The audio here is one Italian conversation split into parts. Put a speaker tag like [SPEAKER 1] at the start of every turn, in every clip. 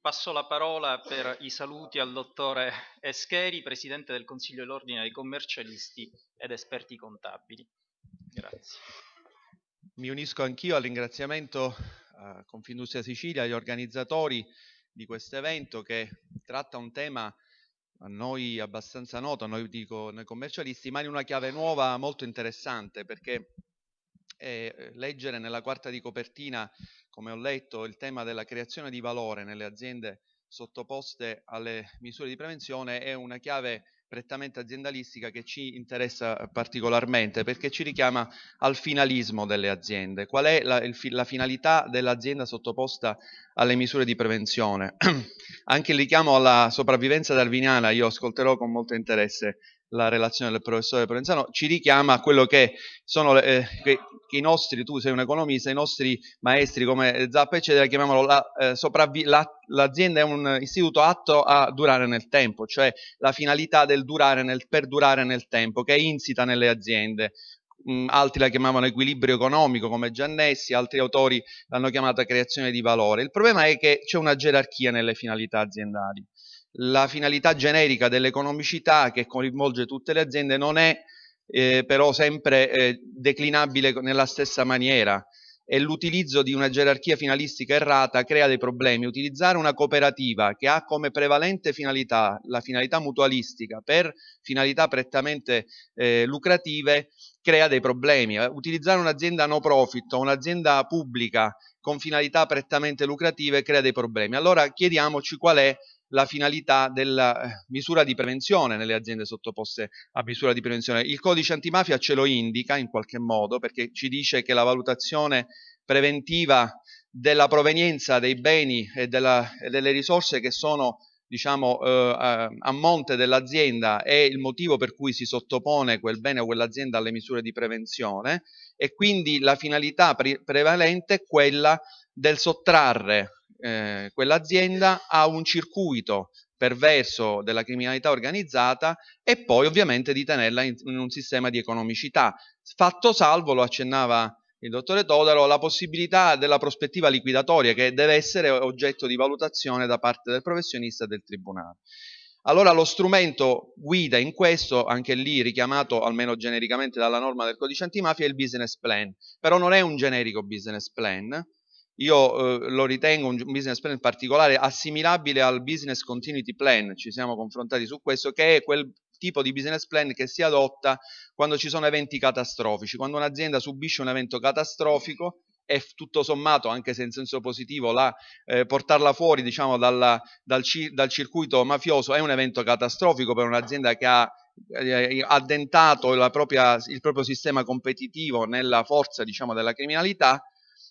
[SPEAKER 1] Passo la parola per i saluti al dottore Escheri, Presidente del Consiglio dell'Ordine dei Commercialisti ed Esperti Contabili. Grazie.
[SPEAKER 2] Mi unisco anch'io al ringraziamento a Confindustria Sicilia, agli organizzatori di questo evento che tratta un tema a noi abbastanza noto, a noi dico noi commercialisti, ma in una chiave nuova molto interessante perché eh, leggere nella quarta di copertina, come ho letto, il tema della creazione di valore nelle aziende sottoposte alle misure di prevenzione è una chiave prettamente aziendalistica che ci interessa particolarmente perché ci richiama al finalismo delle aziende. Qual è la, il, la finalità dell'azienda sottoposta alle misure di prevenzione? Anche il richiamo alla sopravvivenza darwiniana io ascolterò con molto interesse la relazione del professore Provenzano, ci richiama a quello che sono eh, che, i nostri, tu sei un economista, i nostri maestri come Zappa eccetera chiamavano la, eh, la, l'azienda è un istituto atto a durare nel tempo, cioè la finalità del durare nel, per durare nel tempo che è insita nelle aziende. Mm, altri la chiamavano equilibrio economico come Giannessi, altri autori l'hanno chiamata creazione di valore. Il problema è che c'è una gerarchia nelle finalità aziendali la finalità generica dell'economicità che coinvolge tutte le aziende non è eh, però sempre eh, declinabile nella stessa maniera e l'utilizzo di una gerarchia finalistica errata crea dei problemi. Utilizzare una cooperativa che ha come prevalente finalità la finalità mutualistica per finalità prettamente eh, lucrative crea dei problemi. Utilizzare un'azienda no profit o un'azienda pubblica con finalità prettamente lucrative crea dei problemi. Allora chiediamoci qual è la finalità della eh, misura di prevenzione nelle aziende sottoposte a misura di prevenzione. Il codice antimafia ce lo indica in qualche modo perché ci dice che la valutazione preventiva della provenienza dei beni e, della, e delle risorse che sono diciamo, eh, a monte dell'azienda è il motivo per cui si sottopone quel bene o quell'azienda alle misure di prevenzione e quindi la finalità pre prevalente è quella del sottrarre eh, quell'azienda ha un circuito perverso della criminalità organizzata e poi ovviamente di tenerla in, in un sistema di economicità. Fatto salvo, lo accennava il dottore Todaro, la possibilità della prospettiva liquidatoria che deve essere oggetto di valutazione da parte del professionista e del tribunale. Allora lo strumento guida in questo, anche lì richiamato almeno genericamente dalla norma del codice antimafia, è il business plan, però non è un generico business plan, io eh, lo ritengo un business plan particolare assimilabile al business continuity plan, ci siamo confrontati su questo, che è quel tipo di business plan che si adotta quando ci sono eventi catastrofici, quando un'azienda subisce un evento catastrofico e tutto sommato, anche se in senso positivo, la, eh, portarla fuori diciamo, dalla, dal, dal, circuito mafioso è un evento catastrofico per un'azienda che ha eh, addentato propria, il proprio sistema competitivo nella forza diciamo, della criminalità,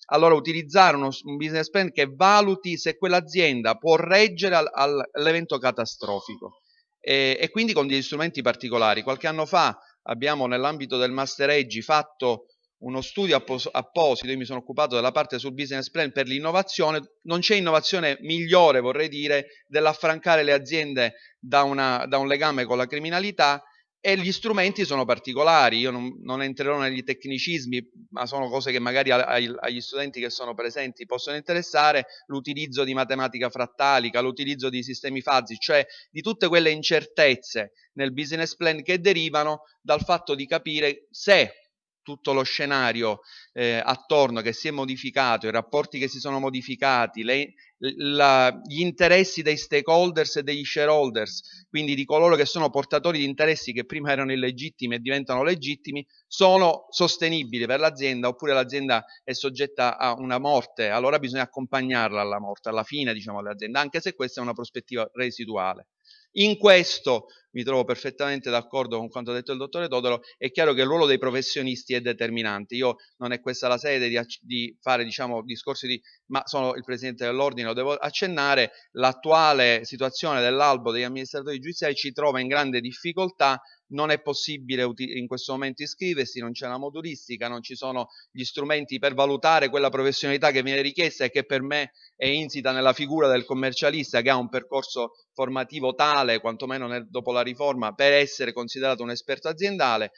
[SPEAKER 2] allora utilizzare uno, un business plan che valuti se quell'azienda può reggere al, al, all'evento catastrofico. E, e, quindi con degli strumenti particolari. Qualche anno fa abbiamo nell'ambito del Master Edge fatto uno studio appos- apposito, io mi sono occupato della parte sul business plan per l'innovazione, non c'è innovazione migliore vorrei dire dell'affrancare le aziende da, una, da un legame con la criminalità e gli strumenti sono particolari, io non, non, entrerò negli tecnicismi, ma sono cose che magari ai, agli studenti che sono presenti possono interessare, l'utilizzo di matematica frattalica, l'utilizzo di sistemi fuzzy, cioè di tutte quelle incertezze nel business plan che derivano dal fatto di capire se tutto lo scenario eh, attorno che si è modificato, i rapporti che si sono modificati, le, la, gli interessi dei stakeholders e degli shareholders, quindi di coloro che sono portatori di interessi che prima erano illegittimi e diventano legittimi, sono sostenibili per l'azienda oppure l'azienda è soggetta a una morte, allora bisogna accompagnarla alla morte, alla fine diciamo dell'azienda, anche se questa è una prospettiva residuale. In questo mi trovo perfettamente d'accordo con quanto ha detto il dottore Todoro, è chiaro che il ruolo dei professionisti è determinante. Io non è questa la sede di, di fare diciamo, discorsi di, ma sono il presidente dell'ordine, lo devo accennare, l'attuale situazione dell'albo degli amministratori giudiziari ci trova in grande difficoltà. Non è possibile in questo momento iscriversi, non c'è la modulistica, non ci sono gli strumenti per valutare quella professionalità che viene richiesta e che per me è insita nella figura del commercialista che ha un percorso formativo tale, quantomeno dopo la riforma, per essere considerato un esperto aziendale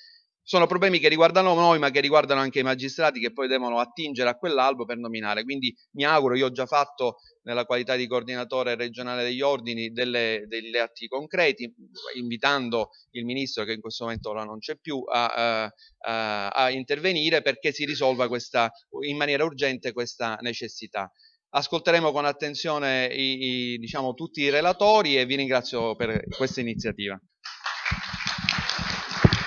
[SPEAKER 2] sono problemi che riguardano noi, ma che riguardano anche i magistrati che poi devono attingere a quell'albo per nominare. Quindi mi auguro, io ho già fatto nella qualità di coordinatore regionale degli ordini delle, degli atti concreti, invitando il ministro, che in questo momento ora non c'è più, a, a, a intervenire perché si risolva questa, in maniera urgente questa necessità. Ascolteremo con attenzione i, i, diciamo, tutti i relatori e vi ringrazio per questa iniziativa.